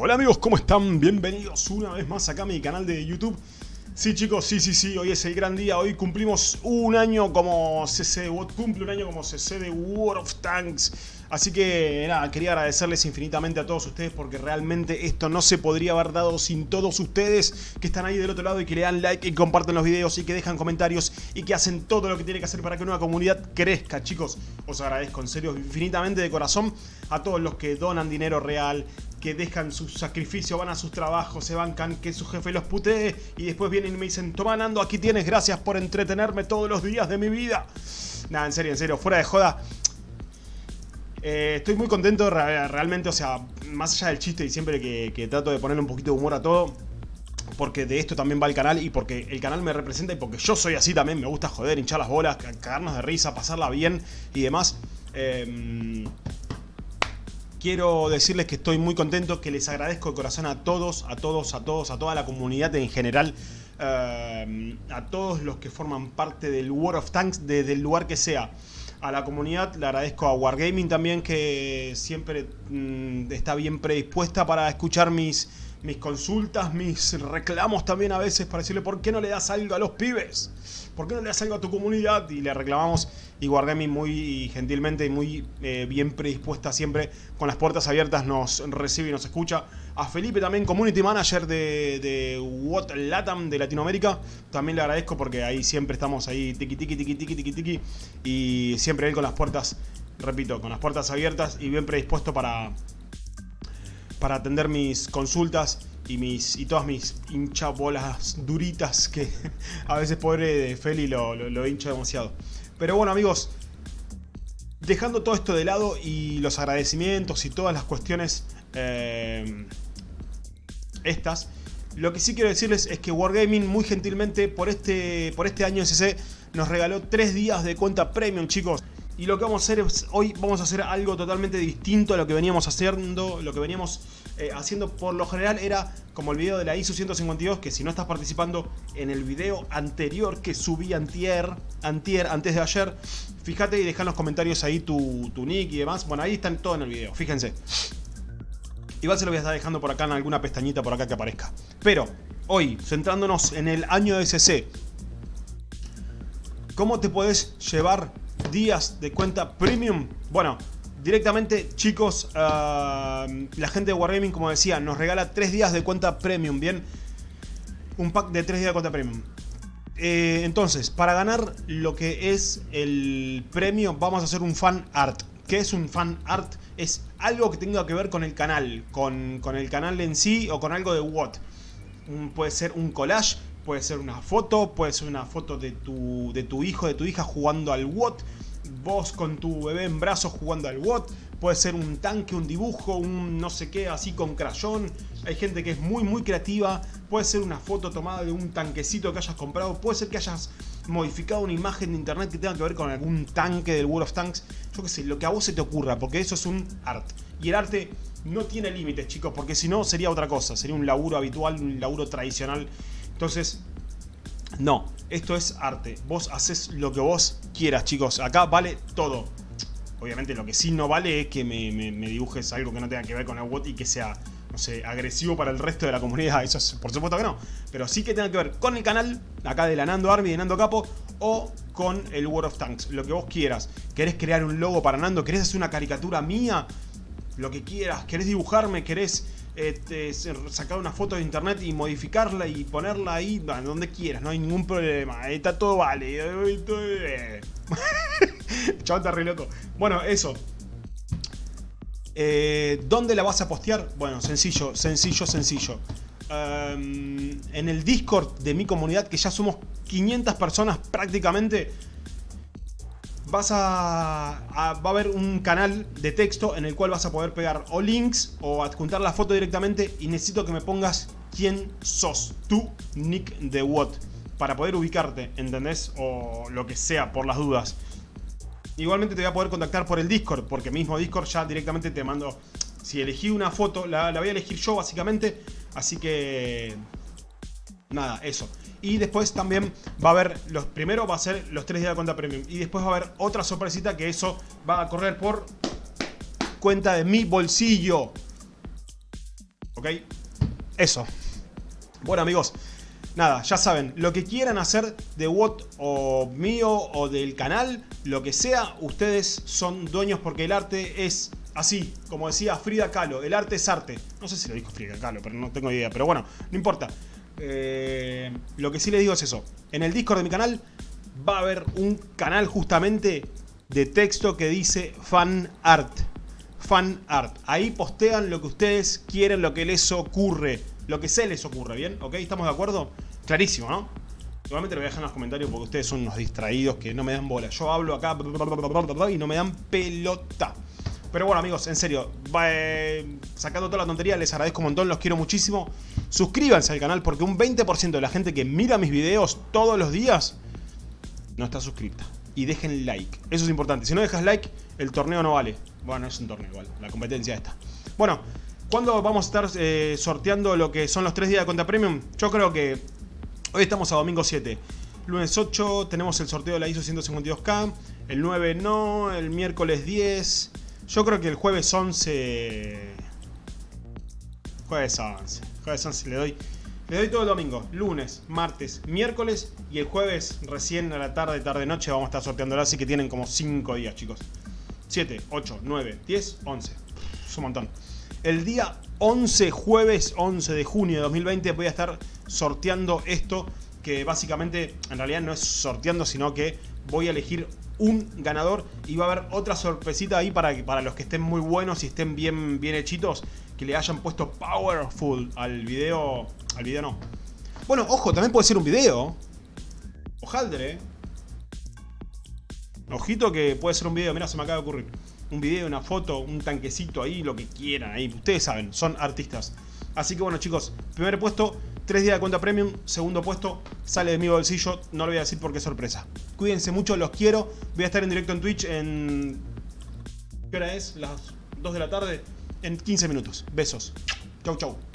Hola amigos, ¿cómo están? Bienvenidos una vez más acá a mi canal de YouTube. Sí chicos, sí, sí, sí, hoy es el gran día, hoy cumplimos un año como CC de WOT, cumple un año como CC de World of Tanks. Así que nada, quería agradecerles infinitamente a todos ustedes porque realmente esto no se podría haber dado sin todos ustedes que están ahí del otro lado y que le dan like y comparten los videos y que dejan comentarios y que hacen todo lo que tiene que hacer para que una comunidad crezca, chicos. Os agradezco en serio infinitamente de corazón a todos los que donan dinero real, que dejan su sacrificio, van a sus trabajos, se bancan, que su jefe los putee y después vienen y me dicen, toma Nando, aquí tienes, gracias por entretenerme todos los días de mi vida. Nada, en serio, en serio, fuera de joda. Eh, estoy muy contento realmente, o sea, más allá del chiste y siempre que, trato de ponerle un poquito de humor a todo, porque de esto también va el canal y porque el canal me representa y porque yo soy así también, me gusta joder, hinchar las bolas, cagarnos de risa, pasarla bien y demás. Em, quiero decirles que estoy muy contento, que les agradezco de corazón a todos, a todos, a todos, a toda la comunidad en general, em, a todos los que forman parte del World of Tanks desde el lugar que sea. A la comunidad, le agradezco a Wargaming también que siempre mm, está bien predispuesta para escuchar mis, mis consultas, mis reclamos también a veces para decirle ¿por qué no le das algo a los pibes? ¿Por qué no le das algo a tu comunidad? Y le reclamamos y Wargaming muy gentilmente y muy eh, bien predispuesta siempre con las puertas abiertas nos recibe y nos escucha. A Felipe también, Community Manager de, de What Latam de Latinoamérica, también le agradezco porque ahí siempre estamos ahí tiki tiki tiki tiki tiki tiki y siempre él con las puertas, repito, con las puertas abiertas y bien predispuesto para, para atender mis consultas y, mis, y todas mis hinchabolas duritas que a veces pobre Feli lo, lo, hincha demasiado. Pero bueno amigos, dejando todo esto de lado y los agradecimientos y todas las cuestiones eh, estas, lo que sí quiero decirles es que Wargaming muy gentilmente por este, por este año SC nos regaló 3 días de cuenta premium chicos. Y lo que vamos a hacer es, hoy vamos a hacer algo totalmente distinto a lo que veníamos haciendo, lo que veníamos eh, haciendo por lo general era como el video de la ISO 152, que si no estás participando en el video anterior que subí antier, antier antes de ayer, fíjate y deja en los comentarios ahí tu, tu nick y demás. Bueno, ahí están todo en el video, fíjense. Igual se lo voy a estar dejando por acá en alguna pestañita por acá que aparezca. Pero, hoy, centrándonos en el año SC, ¿cómo te puedes llevar días de cuenta premium. Bueno, directamente chicos, ah, la gente de Wargaming como decía, nos regala 3 días de cuenta premium, ¿bien? Un pack de 3 días de cuenta premium. Eh, entonces, para ganar lo que es el premio, vamos a hacer un fan art. ¿Qué es un fan art? Es algo que tenga que ver con el canal, con, el canal en sí o con algo de what. puede ser un collage, puede ser una foto, puede ser una foto de tu, de tu hijo, de tu hija jugando al WOT, vos con tu bebé en brazos jugando al WOT, puede ser un tanque, un dibujo, un no sé qué así con crayón, hay gente que es muy muy creativa, puede ser una foto tomada de un tanquecito que hayas comprado, puede ser que hayas modificado una imagen de internet que tenga que ver con algún tanque del World of Tanks, yo qué sé, lo que a vos se te ocurra, porque eso es un art. Y el arte no tiene límites, chicos, porque si no sería otra cosa, sería un laburo habitual, un laburo tradicional. Entonces, no, esto es arte. Vos haces lo que vos quieras, chicos. Acá vale todo. Obviamente lo que sí no vale es que me, dibujes algo que no tenga que ver con el bot y que sea, no sé, agresivo para el resto de la comunidad. Eso es, por supuesto que no. Pero sí que tenga que ver con el canal, acá de la Nando Army, de Nando Capo, o con el World of Tanks. Lo que vos quieras. ¿Querés crear un logo para Nando? ¿Querés hacer una caricatura mía? Lo que quieras. ¿Querés dibujarme? ¿Querés este, sacar una foto de internet y modificarla y ponerla ahí donde quieras, no hay ningún problema, está todo vale. Chaval está re loco. Bueno, eso. Eh, ¿Dónde la vas a postear? Bueno, sencillo, sencillo, sencillo. Em, en el Discord de mi comunidad, que ya somos 500 personas prácticamente, vas a, va a haber un canal de texto en el cual vas a poder pegar o links o adjuntar la foto directamente y necesito que me pongas quién sos, tu nick de what, para poder ubicarte, ¿entendés? O lo que sea, por las dudas. Igualmente te voy a poder contactar por el Discord, porque mismo Discord ya directamente te mando... Si elegí una foto, la, la voy a elegir yo básicamente, así que... Nada, eso. Y después también va a haber, los primero va a ser los 3 días de cuenta premium. Y después va a haber otra sorpresita que eso va a correr por cuenta de mi bolsillo. ¿Ok? Eso. Bueno amigos, nada, ya saben, lo que quieran hacer de WOT o mío o del canal, lo que sea, ustedes son dueños porque el arte es así, como decía Frida Kahlo, el arte es arte. No sé si lo dijo Frida Kahlo, pero no tengo idea, pero bueno, no importa. Eh, lo que sí les digo es eso, en el Discord de mi canal va a haber un canal justamente de texto que dice fan art. Fan art. Ahí postean lo que ustedes quieren, lo que les ocurre. Lo que se les ocurre, ¿bien? ¿Ok? ¿Estamos de acuerdo? Clarísimo, ¿no? Igualmente lo voy a dejar en los comentarios porque ustedes son unos distraídos que no me dan bola. Yo hablo acá y no me dan pelota. Pero bueno amigos, en serio, eh, sacando toda la tontería, les agradezco un montón, los quiero muchísimo. Suscríbanse al canal porque un 20% de la gente que mira mis videos todos los días no está suscripta. Y dejen like, eso es importante. Si no dejas like, el torneo no vale. Bueno, es un torneo igual, la competencia esta. Bueno, ¿cuándo vamos a estar eh, sorteando lo que son los 3 días de cuenta premium? Yo creo que hoy estamos a domingo 7. Lunes 8 tenemos el sorteo de la ISO 152K. El 9 no, el miércoles 10. Yo creo que el jueves 11... Jueves 11. Jueves 11 le doy... Le doy todo el domingo, lunes, martes, miércoles y el jueves recién a la tarde, tarde, noche vamos a estar sorteándola, así que tienen como 5 días chicos. 7, 8, 9, 10, 11. Es un montón. El día 11, jueves 11 de junio de 2020 voy a estar sorteando esto que básicamente en realidad no es sorteando sino que voy a elegir un ganador y va a haber otra sorpresita ahí para, para los que estén muy buenos y estén bien, bien hechitos, que le hayan puesto powerful al video, al video no. Bueno, ojo, también puede ser un video. Ojaldre. Ojito que puede ser un video, mira, se me acaba de ocurrir. Un video, una foto, un tanquecito ahí, lo que quieran ahí. Ustedes saben, son artistas. Así que bueno chicos, primer puesto, 3 días de cuenta premium. Segundo puesto, sale de mi bolsillo. No lo voy a decir porque es sorpresa. Cuídense mucho, los quiero. Voy a estar en directo en Twitch en... ¿Qué hora es? Las 2 de la tarde. En 15 minutos. Besos. Chau, chau.